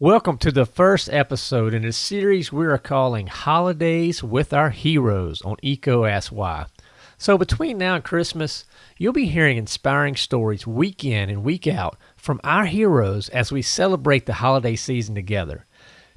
Welcome to the first episode in a series we are calling Holidays with Our Heroes on EECO Ask Why. So, between now and Christmas, you'll be hearing inspiring stories week in and week out from our heroes as we celebrate the holiday season together.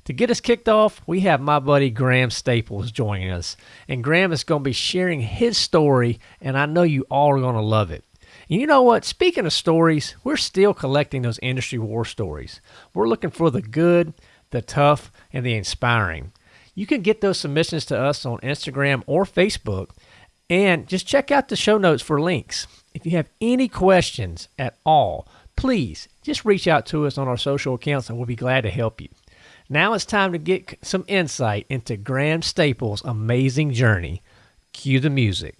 To get us kicked off, we have my buddy Graham Staples joining us. And Graham is going to be sharing his story, and I know you all are going to love it. You know what? Speaking of stories, we're still collecting those industry war stories. We're looking for the good, the tough, and the inspiring. You can get those submissions to us on Instagram or Facebook, and just check out the show notes for links. If you have any questions at all, please just reach out to us on our social accounts and we'll be glad to help you. Now it's time to get some insight into Graham Staples' amazing journey. Cue the music.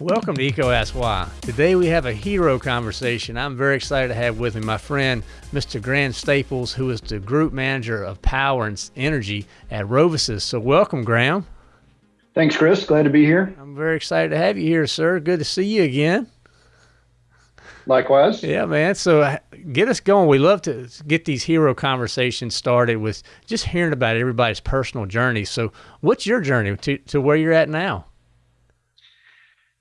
Welcome to EECO Ask Why. Today we have a hero conversation. I'm very excited to have with me my friend, Mr. Graham Staples, who is the group manager of power and energy at RoviSys. So, welcome, Graham. Thanks, Chris. Glad to be here. I'm very excited to have you here, sir. Good to see you again. Likewise. Yeah, man. So, uh, get us going. We love to get these hero conversations started with just hearing about everybody's personal journey. So, what's your journey to, to where you're at now?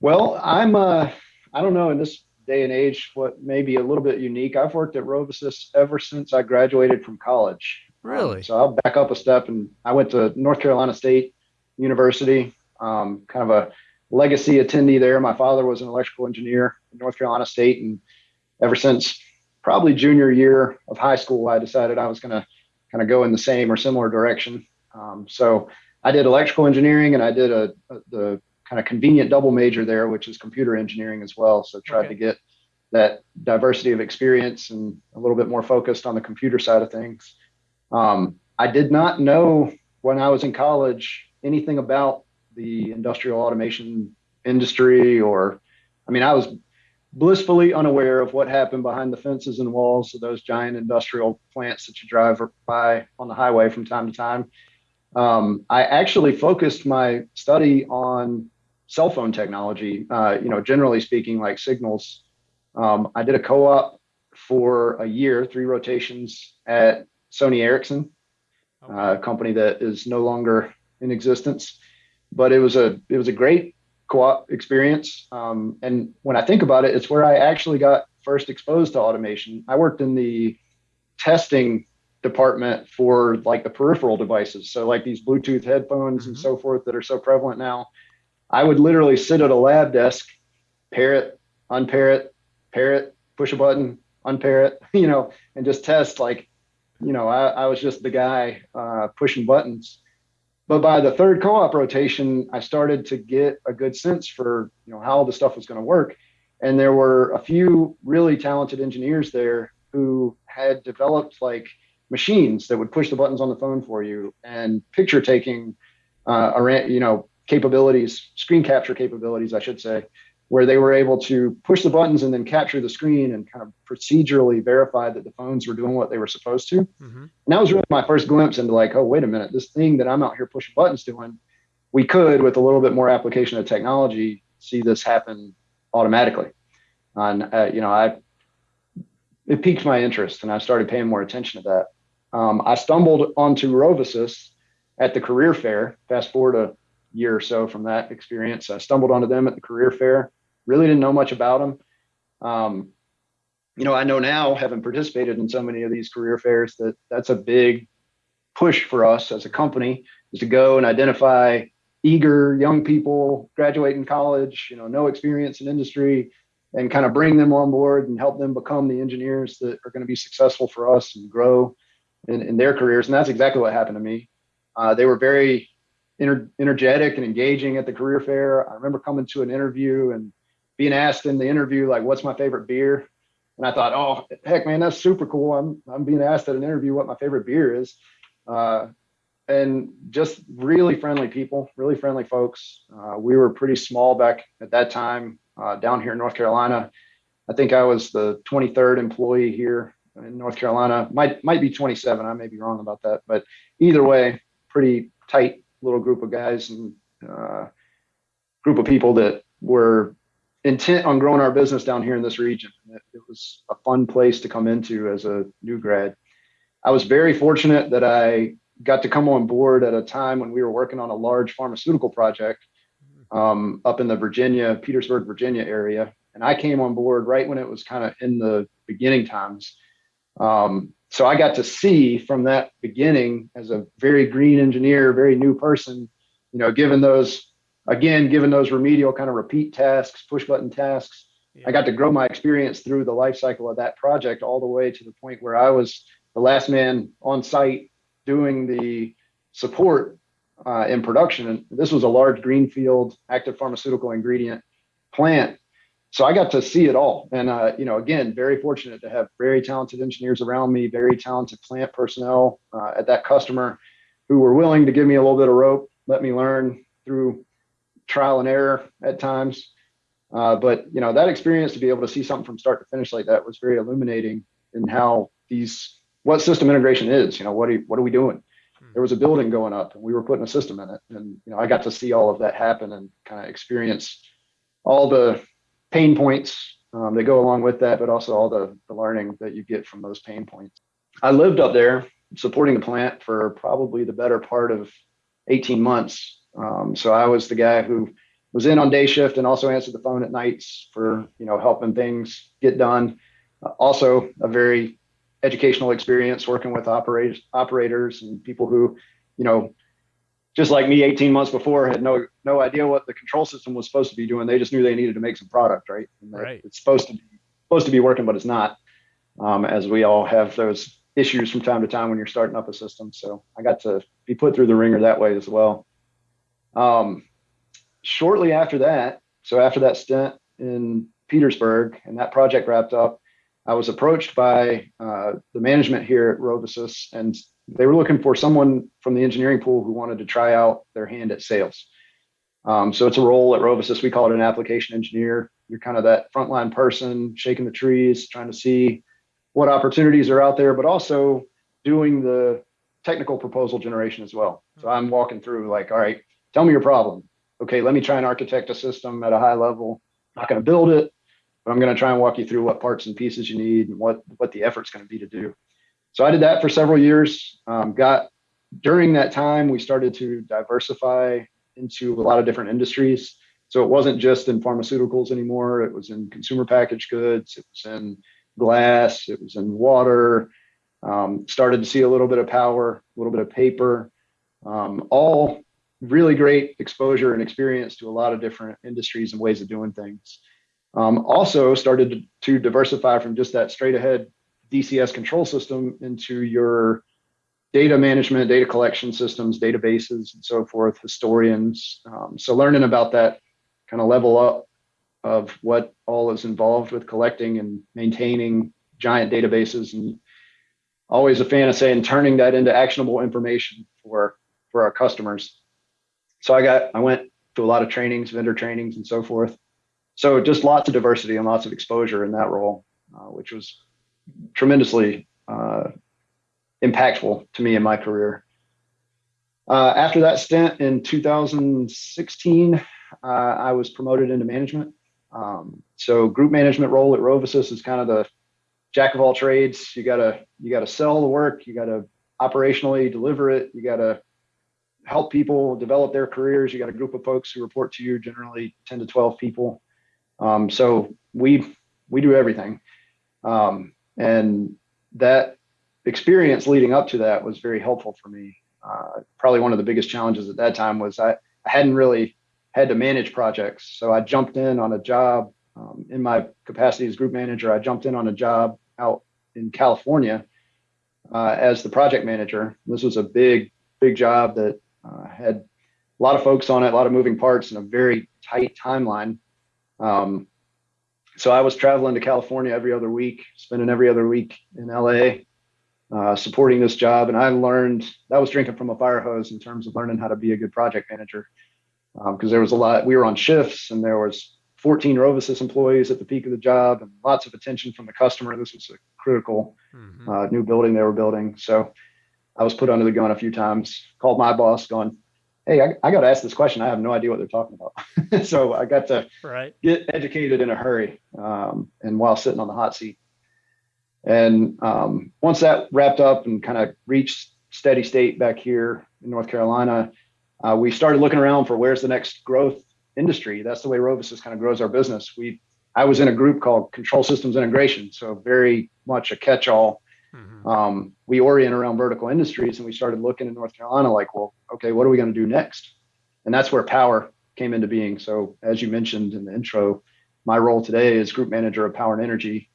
Well, I'm uh I don't know in this day and age what may be a little bit unique. I've worked at RoviSys ever since I graduated from college. Really? Um, so I'll back up a step and I went to North Carolina State University, um, kind of a legacy attendee there. My father was an electrical engineer at North Carolina State and ever since probably junior year of high school, I decided I was going to kind of go in the same or similar direction. Um, so I did electrical engineering and I did a, a the kind of convenient double major there, which is computer engineering as well. So tried okay. to get that diversity of experience and a little bit more focused on the computer side of things. Um, I did not know when I was in college anything about the industrial automation industry, or I mean, I was blissfully unaware of what happened behind the fences and walls of those giant industrial plants that you drive by on the highway from time to time. Um, I actually focused my study on cell phone technology. Uh, you know, generally speaking, like signals. Um, I did a co-op for a year, three rotations at Sony Ericsson, okay. a company that is no longer in existence. But it was a it was a great co-op experience. Um, and when I think about it, it's where I actually got first exposed to automation. I worked in the testing department for like the peripheral devices. So like these Bluetooth headphones mm-hmm. and so forth that are so prevalent now. I would literally sit at a lab desk, pair it, unpair it, pair it, push a button, unpair it, you know, and just test like, you know, I, I was just the guy uh, pushing buttons. But by the third co-op rotation, I started to get a good sense for, you know, how the stuff was going to work. And there were a few really talented engineers there who had developed like machines that would push the buttons on the phone for you and picture taking uh, around, you know, capabilities, screen capture capabilities, I should say, where they were able to push the buttons and then capture the screen and kind of procedurally verify that the phones were doing what they were supposed to. Mm-hmm. And that was really my first glimpse into like, oh, wait a minute, this thing that I'm out here pushing buttons doing, we could, with a little bit more application of technology, see this happen automatically. And, uh, you know, I, it piqued my interest and I started paying more attention to that. Um, I stumbled onto RoviSys at the career fair, fast forward a year or so from that experience. I stumbled onto them at the career fair. Really didn't know much about them. Um, you know, I know now, having participated in so many of these career fairs, that that's a big push for us as a company is to go and identify eager young people graduating college, you know, no experience in industry, and kind of bring them on board and help them become the engineers that are going to be successful for us and grow in, in their careers. And that's exactly what happened to me. Uh, they were very energetic and engaging at the career fair. I remember coming to an interview and being asked in the interview, like, what's my favorite beer? And I thought, oh, heck, man, that's super cool. I'm, I'm being asked at an interview what my favorite beer is. Uh, and just really friendly people, really friendly folks. Uh, we were pretty small back at that time uh, down here in North Carolina. I think I was the 23rd employee here in North Carolina. Might might be 27. I may be wrong about that, but either way, pretty tight little group of guys and uh, group of people that were intent on growing our business down here in this region. It, it was a fun place to come into as a new grad. I was very fortunate that I got to come on board at a time when we were working on a large pharmaceutical project um, up in the Virginia, Petersburg, Virginia area. And I came on board right when it was kind of in the beginning times. Um, so I got to see from that beginning as a very green engineer, very new person, you know, given those, again, given those remedial kind of repeat tasks, push button tasks, yeah. I got to grow my experience through the life cycle of that project all the way to the point where I was the last man on site doing the support uh, in production. And this was a large greenfield active pharmaceutical ingredient plant. So I got to see it all. And, uh, you know, again, very fortunate to have very talented engineers around me, very talented plant personnel uh, at that customer who were willing to give me a little bit of rope, let me learn through trial and error at times. Uh, but, you know, that experience to be able to see something from start to finish like that was very illuminating in how these, what system integration is, you know, what are, what are we doing? there was a building going up and we were putting a system in it. And, you know, I got to see all of that happen and kind of experience all the pain points um, that go along with that, but also all the, the learning that you get from those pain points. I lived up there supporting the plant for probably the better part of 18 months. Um, so I was the guy who was in on day shift and also answered the phone at nights for, you know, helping things get done. Uh, also a very educational experience working with operators operators and people who you know just like me 18 months before had no no idea what the control system was supposed to be doing. They just knew they needed to make some product right? And right. it's supposed to be supposed to be working but it's not um, as we all have those issues from time to time when you're starting up a system. So i got to be put through the wringer that way as well. Um, shortly after that so after that stint in petersburg and that project wrapped up I was approached by uh, the management here at RoviSys, and they were looking for someone from the engineering pool who wanted to try out their hand at sales. Um, so it's a role at RoviSys. We call it an application engineer. You're kind of that frontline person, shaking the trees, trying to see what opportunities are out there, but also doing the technical proposal generation as well. So I'm walking through like, all right, tell me your problem. Okay, let me try and architect a system at a high level. I'm not going to build it but I'm going to try and walk you through what parts and pieces you need and what what the effort's going to be to do. So I did that for several years. Um, got during that time we started to diversify into a lot of different industries. So it wasn't just in pharmaceuticals anymore. It was in consumer packaged goods. It was in glass. It was in water. Um, started to see a little bit of power, a little bit of paper. Um, all really great exposure and experience to a lot of different industries and ways of doing things. Um, also started to diversify from just that straight ahead DCS control system into your data management, data collection systems, databases, and so forth, historians. Um, so learning about that kind of level up of what all is involved with collecting and maintaining giant databases and always a fan of saying turning that into actionable information for for our customers. So I got I went to a lot of trainings, vendor trainings and so forth so just lots of diversity and lots of exposure in that role, uh, which was tremendously uh, impactful to me in my career. Uh, after that stint in 2016, uh, I was promoted into management. Um, so group management role at RoviSys is kind of the jack of all trades. You gotta you gotta sell the work. You gotta operationally deliver it. You gotta help people develop their careers. You got a group of folks who report to you, generally 10 to 12 people. Um, so we we do everything, um, and that experience leading up to that was very helpful for me. Uh, probably one of the biggest challenges at that time was I, I hadn't really had to manage projects, so I jumped in on a job um, in my capacity as group manager. I jumped in on a job out in California uh, as the project manager. This was a big big job that uh, had a lot of folks on it, a lot of moving parts, and a very tight timeline. Um, so I was traveling to California every other week, spending every other week in LA, uh, supporting this job. And I learned that was drinking from a fire hose in terms of learning how to be a good project manager. Because um, there was a lot, we were on shifts and there was 14 RoviSys employees at the peak of the job and lots of attention from the customer. This was a critical mm-hmm. uh, new building they were building. So I was put under the gun a few times, called my boss going, hey, I, I got to ask this question. I have no idea what they're talking about. so I got to right. get educated in a hurry um, and while sitting on the hot seat. And um, once that wrapped up and kind of reached steady state back here in North Carolina, uh, we started looking around for where's the next growth industry. That's the way RoviSys kind of grows our business. We I was in a group called Control Systems Integration, so very much a catch-all. Mm-hmm. Um, we orient around vertical industries, and we started looking in North Carolina, like, well, okay, what are we going to do next? And that's where power came into being. So, as you mentioned in the intro, my role today is group manager of power and energy.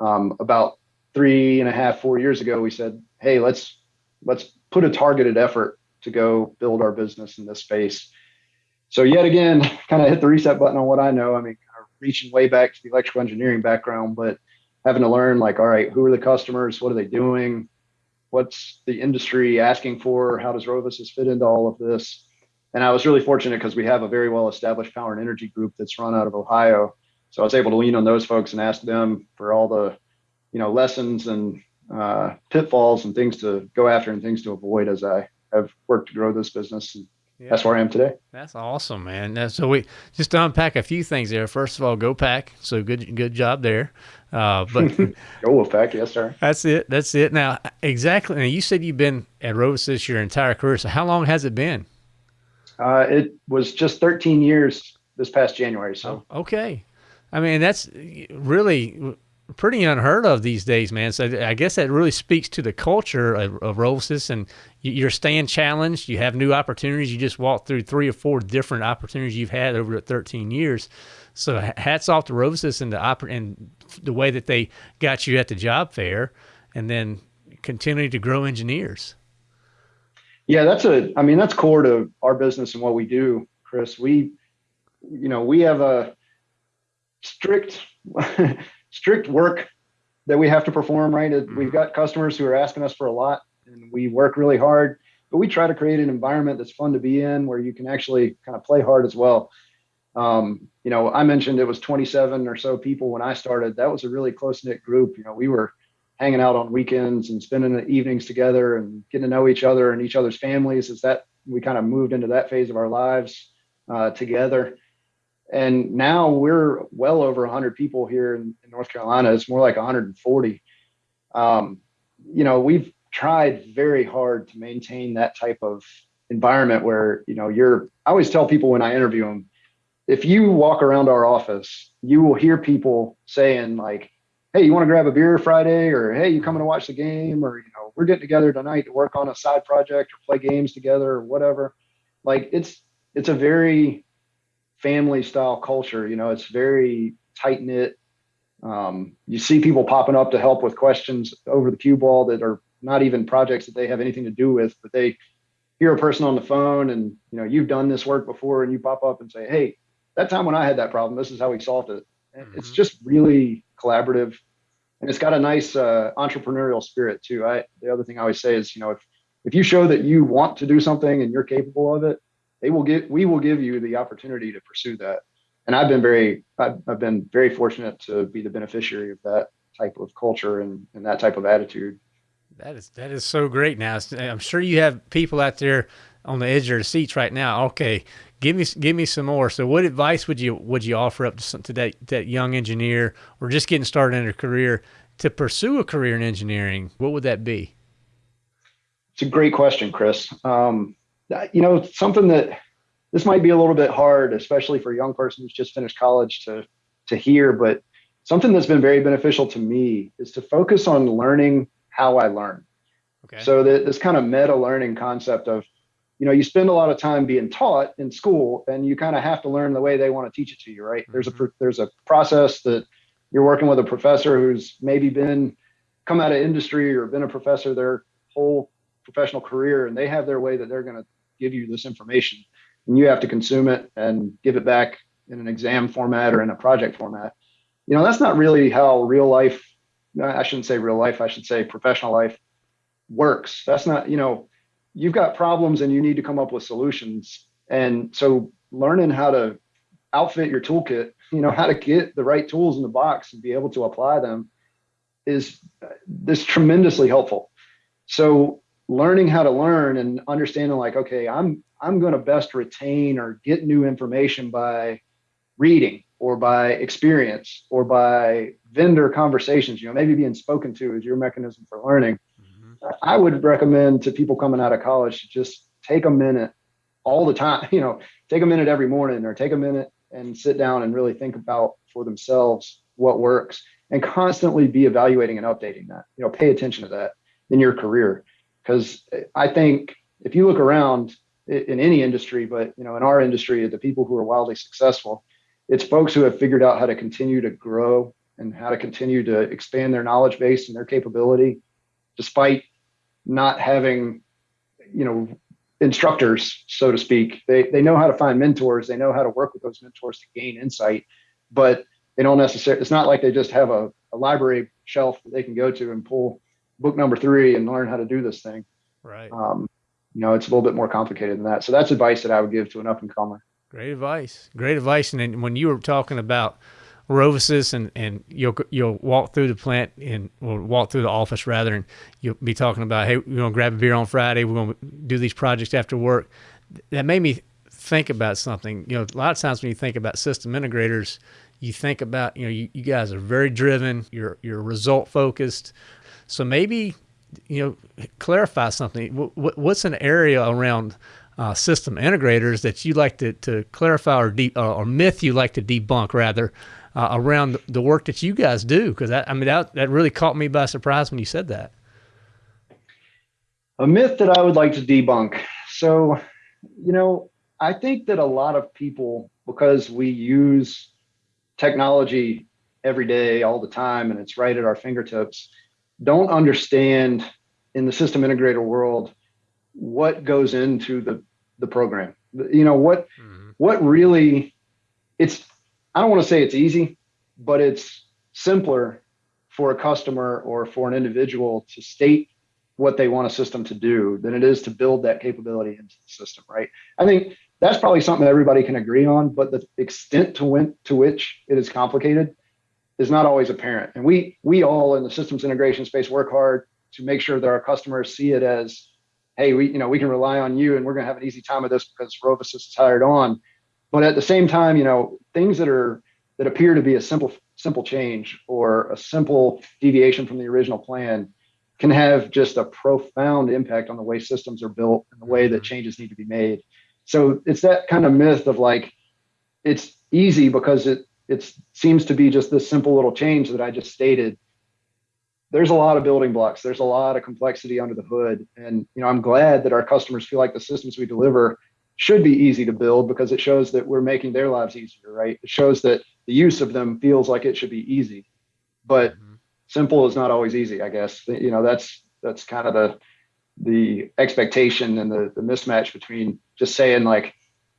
Um, about three and a half, four years ago, we said, hey, let's let's put a targeted effort to go build our business in this space. So yet again, kind of hit the reset button on what I know. I mean, reaching way back to the electrical engineering background, but having to learn like, all right, who are the customers? What are they doing? What's the industry asking for? How does RoviSys fit into all of this? And I was really fortunate because we have a very well established power and energy group that's run out of Ohio. So I was able to lean on those folks and ask them for all the, you know, lessons and uh, pitfalls and things to go after and things to avoid as I have worked to grow this business. And yeah. that's where I am today. That's awesome, man. So we just to unpack a few things there. First of all, go pack. So good, good job there. Uh, but go pack, yes, sir. That's it. That's it. Now, exactly. Now, you said you've been at RoviSys your entire career. So how long has it been? Uh, it was just 13 years this past January. So oh, okay. I mean, that's really pretty unheard of these days, man. So I guess that really speaks to the culture of, of and you're staying challenged. You have new opportunities. You just walked through three or four different opportunities you've had over 13 years. So hats off to RoviSys and the oper- and the way that they got you at the job fair, and then continuing to grow engineers. Yeah, that's a. I mean, that's core to our business and what we do, Chris. We, you know, we have a strict strict work that we have to perform, right? Mm-hmm. We've got customers who are asking us for a lot and we work really hard, but we try to create an environment that's fun to be in where you can actually kind of play hard as well. Um, you know, I mentioned it was 27 or so people when I started. That was a really close knit group. You know, we were hanging out on weekends and spending the evenings together and getting to know each other and each other's families. As that we kind of moved into that phase of our lives uh, together and now we're well over 100 people here in, in North Carolina. It's more like 140. Um, you know, we've tried very hard to maintain that type of environment where you know you're. I always tell people when I interview them, if you walk around our office, you will hear people saying like, "Hey, you want to grab a beer Friday?" or "Hey, you coming to watch the game?" or you know, "We're getting together tonight to work on a side project or play games together or whatever." Like it's it's a very family style culture. You know, it's very tight knit. Um, you see people popping up to help with questions over the cue ball that are not even projects that they have anything to do with, but they hear a person on the phone and you know you've done this work before and you pop up and say, hey, that time when I had that problem, this is how we solved it. Mm-hmm. It's just really collaborative, and it's got a nice uh, entrepreneurial spirit too. I the other thing I always say is, you know, if if you show that you want to do something and you're capable of it, they will get we will give you the opportunity to pursue that. And i've been very i've, I've been very fortunate to be the beneficiary of that type of culture and, and that type of attitude. That is that is so great now i'm sure you have people out there on the edge of their seats right now. Okay give me give me some more. So what advice would you would you offer up to, some, to that, that young engineer or just getting started in their career to pursue a career in engineering? What would that be? It's a great question chris. Um, you know, something that this might be a little bit hard, especially for a young person who's just finished college to to hear, but something that's been very beneficial to me is to focus on learning how I learn. Okay. So that this kind of meta learning concept of, you know, you spend a lot of time being taught in school, and you kind of have to learn the way they want to teach it to you, right? Mm-hmm. There's a there's a process that you're working with a professor who's maybe been come out of industry or been a professor their whole professional career, and they have their way that they're going to give you this information. And you have to consume it and give it back in an exam format or in a project format. You know that's not really how real life i shouldn't say real life i should say professional life works. That's not you know you've got problems and you need to come up with solutions. And so learning how to outfit your toolkit you know how to get the right tools in the box and be able to apply them is uh, this tremendously helpful. So learning how to learn and understanding like, okay, I'm I'm going to best retain or get new information by reading or by experience or by vendor conversations, you know, maybe being spoken to is your mechanism for learning. Mm-hmm. I would recommend to people coming out of college to just take a minute all the time, you know, take a minute every morning or take a minute and sit down and really think about for themselves what works and constantly be evaluating and updating that. You know, pay attention to that in your career because I think if you look around in any industry, but you know, in our industry, the people who are wildly successful, it's folks who have figured out how to continue to grow and how to continue to expand their knowledge base and their capability, despite not having, you know, instructors, so to speak. They they know how to find mentors. They know how to work with those mentors to gain insight, but they don't necessarily. It's not like they just have a, a library shelf that they can go to and pull book number three and learn how to do this thing. Right. Um, you know, it's a little bit more complicated than that. So that's advice that I would give to an up and comer. Great advice. Great advice. And then when you were talking about RoviSys and, and you'll you'll walk through the plant and or walk through the office rather and you'll be talking about hey we're gonna grab a beer on Friday we're gonna do these projects after work that made me think about something you know a lot of times when you think about system integrators you think about you know you, you guys are very driven you're you're result focused so maybe you know clarify something what's an area around uh, system integrators that you like to, to clarify or, de- or myth you like to debunk rather uh, around the work that you guys do? Because I mean that that really caught me by surprise when you said that. A myth that I would like to debunk. So, you know, I think that a lot of people, because we use technology every day, all the time, and it's right at our fingertips, don't understand in the system integrator world what goes into the the program. You know what mm-hmm. what really it's I don't want to say it's easy, but it's simpler for a customer or for an individual to state what they want a system to do than it is to build that capability into the system, right? I think that's probably something everybody can agree on, but the extent to, when, to which it is complicated is not always apparent. And we we all in the systems integration space work hard to make sure that our customers see it as, hey, we you know we can rely on you and we're going to have an easy time with this because RoviSys is hired on. But at the same time, you know, things that are that appear to be a simple simple change or a simple deviation from the original plan can have just a profound impact on the way systems are built and the way that mm-hmm. changes need to be made. So it's that kind of myth of like it's easy because it it seems to be just this simple little change that I just stated. There's a lot of building blocks. There's a lot of complexity under the hood, and you know I'm glad that our customers feel like the systems we deliver should be easy to build because it shows that we're making their lives easier, right? It shows that the use of them feels like it should be easy, but mm-hmm. simple is not always easy. I guess you know that's that's kind of the the expectation and the the mismatch between just saying like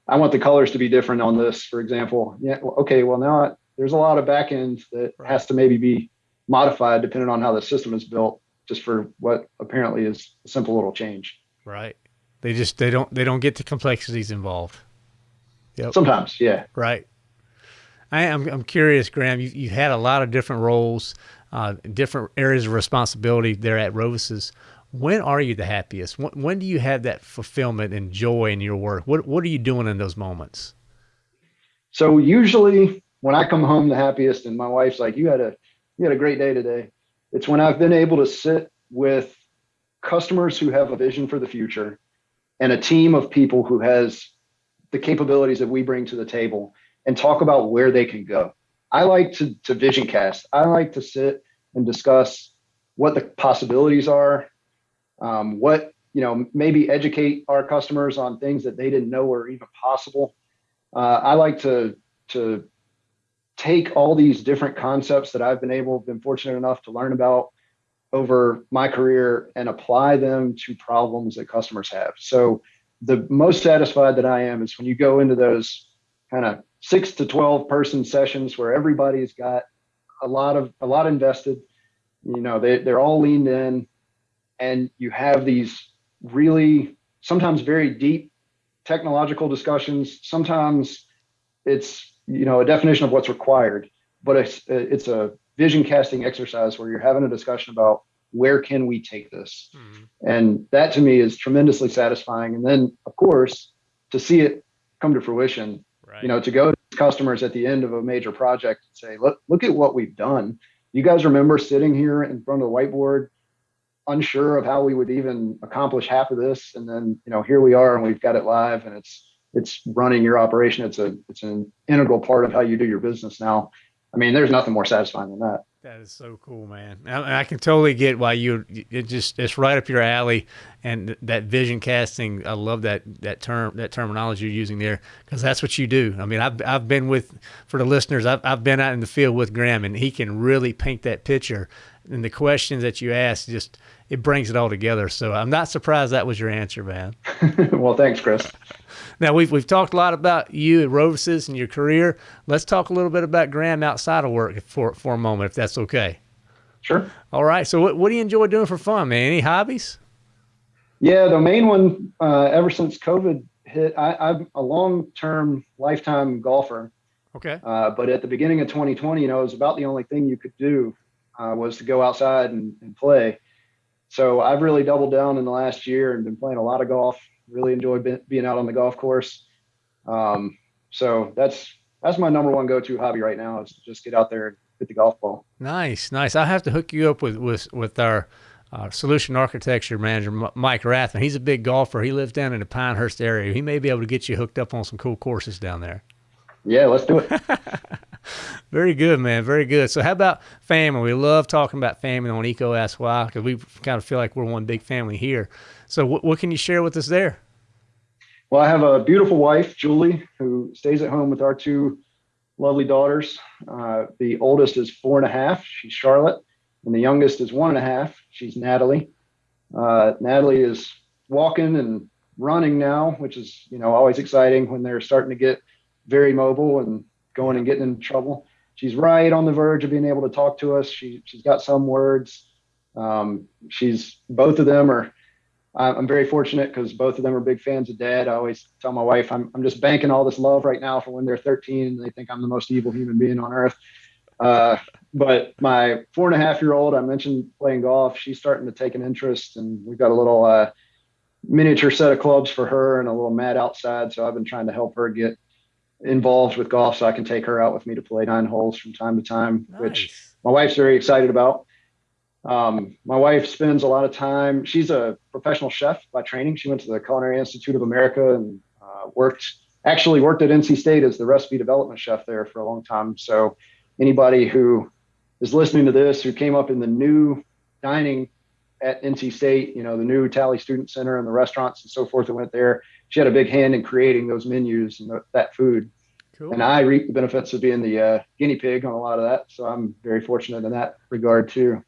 I want the colors to be different on this, for example. Yeah, okay, well now I, there's a lot of backend that has to maybe be modified depending on how the system is built, just for what apparently is a simple little change. Right. They just they don't they don't get the complexities involved. Yep. Sometimes, yeah. Right. I am I'm curious, Graham. You you had a lot of different roles, uh, different areas of responsibility there at RoviSys. When are you the happiest? When, when do you have that fulfillment and joy in your work? What what are you doing in those moments? So usually when I come home the happiest, and my wife's like, "You had a you had a great day today." It's when I've been able to sit with customers who have a vision for the future and a team of people who has the capabilities that we bring to the table and talk about where they can go. I like to, to vision cast. I like to sit and discuss what the possibilities are, um, what, you know, maybe educate our customers on things that they didn't know were even possible. Uh, I like to, to take all these different concepts that I've been able, been fortunate enough to learn about over my career and apply them to problems that customers have. So the most satisfied that I am is when you go into those kind of six to 12 person sessions where everybody's got a lot of a lot invested you know they, they're all leaned in and you have these really sometimes very deep technological discussions sometimes it's you know a definition of what's required but it's it's a vision casting exercise where you're having a discussion about where can we take this? Mm-hmm. And that to me is tremendously satisfying. And then, of course, to see it come to fruition, right. you know, to go to customers at the end of a major project and say, look, look at what we've done. You guys remember sitting here in front of the whiteboard, unsure of how we would even accomplish half of this. And then, you know, here we are and we've got it live and it's, it's running your operation. It's a, it's an integral part of how you do your business now. I mean, there's nothing more satisfying than that. That is so cool, man. I, I, can totally get why you. It just it's right up your alley, and that vision casting. I love that that term that terminology you're using there because that's what you do. I mean, I've I've been with for the listeners. I've I've been out in the field with Graham, and he can really paint that picture. And the questions that you ask just it brings it all together. So I'm not surprised that was your answer, man. well, thanks, Chris. Now we've we've talked a lot about you at Roves's and your career. Let's talk a little bit about Graham outside of work for for a moment, if that's okay. Sure. All right. So what what do you enjoy doing for fun, man? Any hobbies? Yeah, the main one uh, ever since COVID hit, I, am a long term lifetime golfer. Okay. Uh, but at the beginning of 2020, you know, it was about the only thing you could do uh, was to go outside and, and play. So I've really doubled down in the last year and been playing a lot of golf really enjoy be, being out on the golf course. Um, so that's that's my number one go-to hobby right now is to just get out there and hit the golf ball. Nice, nice. I have to hook you up with with with our uh, solution architecture manager Mike Rathman. He's a big golfer. He lives down in the Pinehurst area. He may be able to get you hooked up on some cool courses down there. Yeah, let's do it. Very good, man. Very good. So, how about family? We love talking about family on EECO Ask Why because we kind of feel like we're one big family here. So, what, what can you share with us there? Well, I have a beautiful wife, Julie, who stays at home with our two lovely daughters. Uh, the oldest is four and a half. She's Charlotte. And the youngest is one and a half. She's Natalie. Uh, Natalie is walking and running now, which is, you know, always exciting when they're starting to get very mobile and going and getting in trouble. She's right on the verge of being able to talk to us. She, she's got some words. Um, she's both of them are I'm very fortunate because both of them are big fans of dad. I always tell my wife I'm, I'm just banking all this love right now for when they're 13 and they think I'm the most evil human being on earth. Uh, but my four and a half year old, I mentioned playing golf. She's starting to take an interest, and we've got a little uh, miniature set of clubs for her and a little mat outside. So I've been trying to help her get involved with golf so I can take her out with me to play nine holes from time to time, nice. which my wife's very excited about. Um, my wife spends a lot of time. She's a professional chef by training. She went to the Culinary Institute of America and uh, worked actually worked at NC State as the recipe development chef there for a long time. So anybody who is listening to this who came up in the new dining at NC State, you know, the new Talley Student Center and the restaurants and so forth that went there, she had a big hand in creating those menus and that food. Cool. And I reap the benefits of being the uh, guinea pig on a lot of that. So I'm very fortunate in that regard too.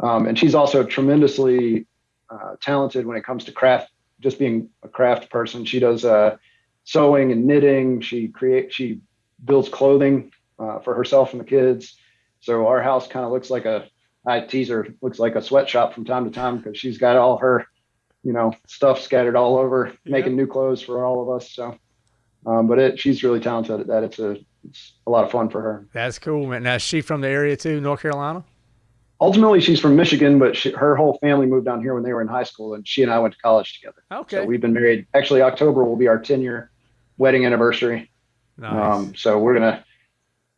Um, and she's also tremendously uh, talented when it comes to craft, just being a craft person. She does uh, sewing and knitting. She create, she builds clothing uh, for herself and the kids. So our house kind of looks like a, I tease her, looks like a sweatshop from time to time because she's got all her, you know, stuff scattered all over, yeah. making new clothes for all of us. So, um, but it, she's really talented at that. It's a, it's a lot of fun for her. That's cool, man. Now, is she from the area too, North Carolina? ultimately she's from Michigan, but she, her whole family moved down here when they were in high school, and she and I went to college together. Okay. So we've been married. Actually, October will be our 10 year wedding anniversary. Nice. Um, so we're gonna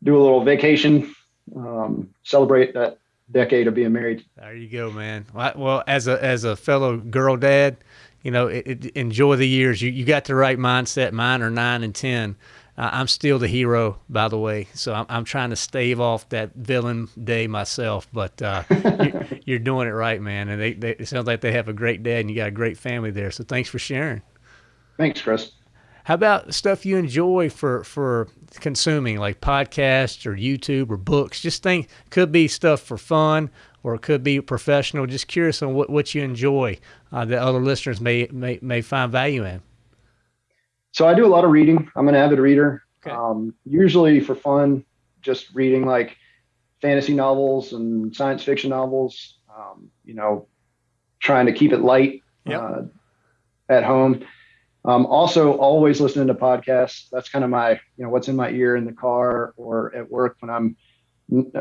do a little vacation, um, celebrate that decade of being married. There you go, man. Well, as a as a fellow girl dad, you know, it, it, enjoy the years. You you got the right mindset. Mine are nine and ten. Uh, I'm still the hero, by the way. So I'm, I'm trying to stave off that villain day myself. But uh, you're, you're, doing it right, man. And they, they, it sounds like they have a great dad and you got a great family there. So thanks for sharing. Thanks, Chris. How about stuff you enjoy for for consuming, like podcasts or YouTube or books? Just think could be stuff for fun or it could be professional. Just curious on what, what you enjoy uh, that other listeners may, may may find value in. So I do a lot of reading. I'm an avid reader. Okay. Um, usually for fun, just reading like fantasy novels and science fiction novels. Um, you know, trying to keep it light yep. uh, at home. Um, also, always listening to podcasts. That's kind of my, you know, what's in my ear in the car or at work when I'm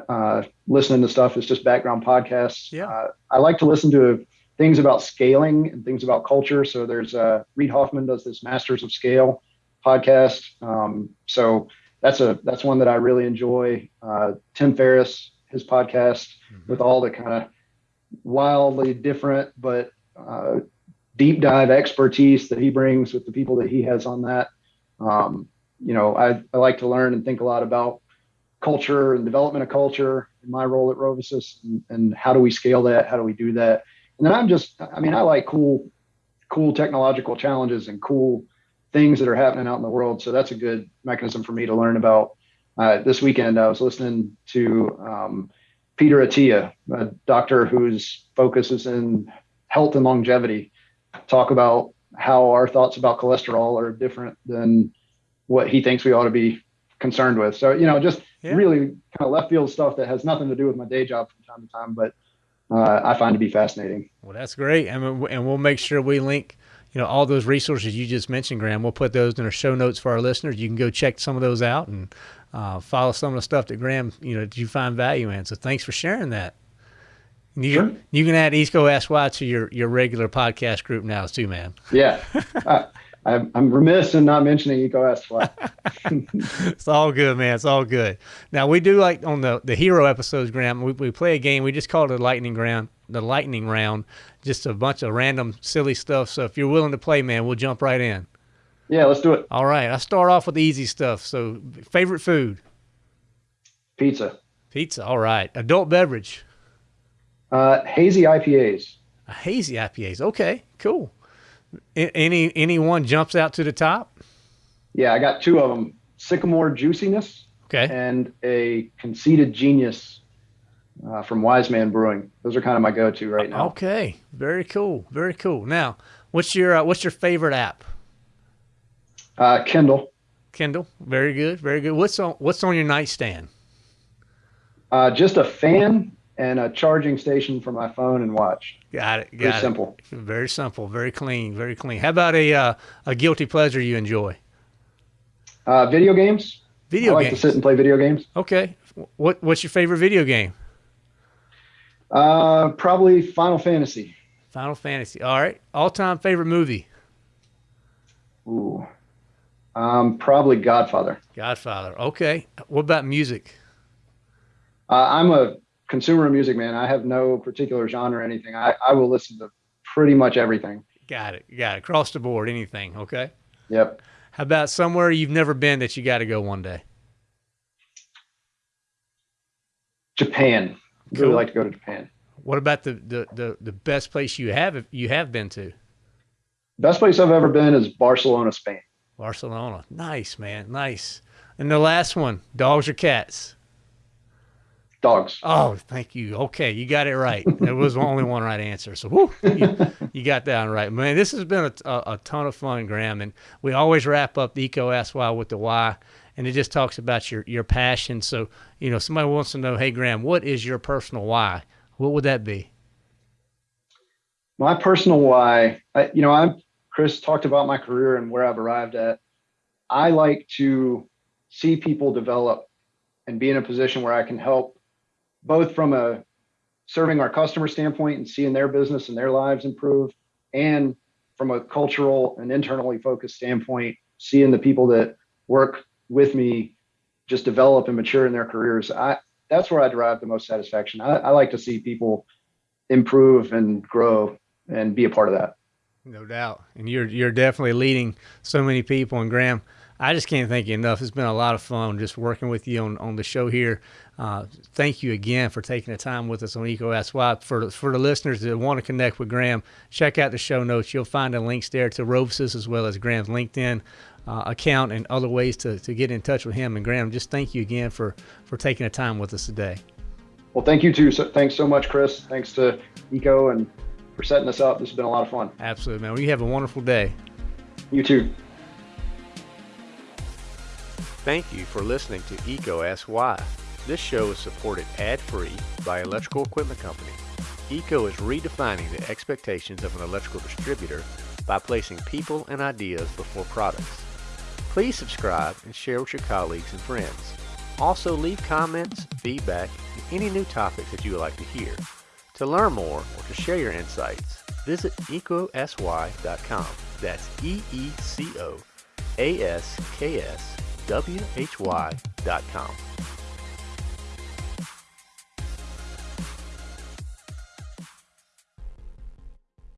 uh, listening to stuff. It's just background podcasts. Yeah. Uh, I like to listen to things about scaling and things about culture. So there's uh, Reid Hoffman does this Masters of Scale podcast. Um, so that's a that's one that I really enjoy. Uh, Tim Ferriss, his podcast mm-hmm. with all the kind of wildly different but uh, deep dive expertise that he brings with the people that he has on that. Um, you know, I, I like to learn and think a lot about culture and development of culture in my role at RoviSys and, and how do we scale that? How do we do that? And then I'm just, I mean, I like cool, cool technological challenges and cool things that are happening out in the world. So that's a good mechanism for me to learn about. Uh, this weekend, I was listening to um, Peter Attia, a doctor whose focus is in health and longevity, talk about how our thoughts about cholesterol are different than what he thinks we ought to be concerned with. So, you know, just yeah. really kind of left field stuff that has nothing to do with my day job from time to time, but uh, I find to be fascinating. Well, that's great. I mean, and we'll make sure we link, you know, all those resources you just mentioned, Graham. We'll put those in our show notes for our listeners. You can go check some of those out and uh, follow some of the stuff that Graham, you know, you find value in. So thanks for sharing that. You, sure. you can add EECO Ask Why to your, your regular podcast group now too, man. Yeah. uh, I'm, I'm remiss in not mentioning EECO Ask Why. it's all good, man. It's all good. Now we do like on the, the hero episodes, Graham, we, we play a game. We just call it a lightning round, the lightning round, just a bunch of random silly stuff. So if you're willing to play, man, we'll jump right in. Yeah, let's do it. All right. I start off with the easy stuff. So favorite food? Pizza. Pizza. All right. Adult beverage? Uh, hazy IPAs. Hazy IPAs. Okay, cool. Any any one jumps out to the top? Yeah, I got two of them: Sycamore Juiciness, okay, and a Conceited Genius uh, from Wise Man Brewing. Those are kind of my go-to right now. Okay, very cool, very cool. Now, what's your uh, what's your favorite app? Uh, Kindle. Kindle, very good, very good. What's on what's on your nightstand? Uh, just a fan and a charging station for my phone and watch. Got it. Got very it. simple. Very simple. Very clean. Very clean. How about a uh, a guilty pleasure you enjoy? Uh, video games. Video games. I like games. to sit and play video games. Okay. What What's your favorite video game? Uh, probably Final Fantasy. Final Fantasy. All right. All time favorite movie. Ooh. Um, probably Godfather. Godfather. Okay. What about music? Uh, I'm a consumer of music, man. I have no particular genre or anything. I, I will listen to pretty much everything. Got it. Got it. Across the board, anything. Okay. Yep. How about somewhere you've never been that you got to go one day? Japan. Cool. Really like to go to Japan. What about the, the, the, the best place you have you have been to? Best place I've ever been is Barcelona, Spain. Barcelona. Nice, man. Nice. And the last one, dogs or cats? Dogs. Oh, thank you. Okay, you got it right. It was only one right answer. So whew, you, you, got that right. Man, this has been a, a, a, ton of fun, Graham. And we always wrap up the EECO Ask Why with the why. And it just talks about your, your passion. So, you know, somebody wants to know, hey, Graham, what is your personal why? What would that be? My personal why, I, you know, I'm Chris talked about my career and where I've arrived at. I like to see people develop and be in a position where I can help both from a serving our customer standpoint and seeing their business and their lives improve, and from a cultural and internally focused standpoint, seeing the people that work with me just develop and mature in their careers. I that's where I derive the most satisfaction. I, I like to see people improve and grow and be a part of that. No doubt. And you're you're definitely leading so many people. And Graham, I just can't thank you enough. It's been a lot of fun just working with you on, on the show here. Uh, thank you again for taking the time with us on EECO Ask Why. For, for the listeners that want to connect with Graham, check out the show notes. You'll find the links there to RoviSys as well as Graham's LinkedIn uh, account and other ways to, to get in touch with him. And Graham, just thank you again for, for taking the time with us today. Well, thank you too. So, thanks so much, Chris. Thanks to EECO and for setting us up. This has been a lot of fun. Absolutely, man. Well, you have a wonderful day. You too. Thank you for listening to EECO Ask Why. This show is supported ad-free by Electrical Equipment Company. EECO is redefining the expectations of an electrical distributor by placing people and ideas before products. Please subscribe and share with your colleagues and friends. Also leave comments, feedback, and any new topics that you would like to hear. To learn more or to share your insights, visit ecosy.com. That's E E C O A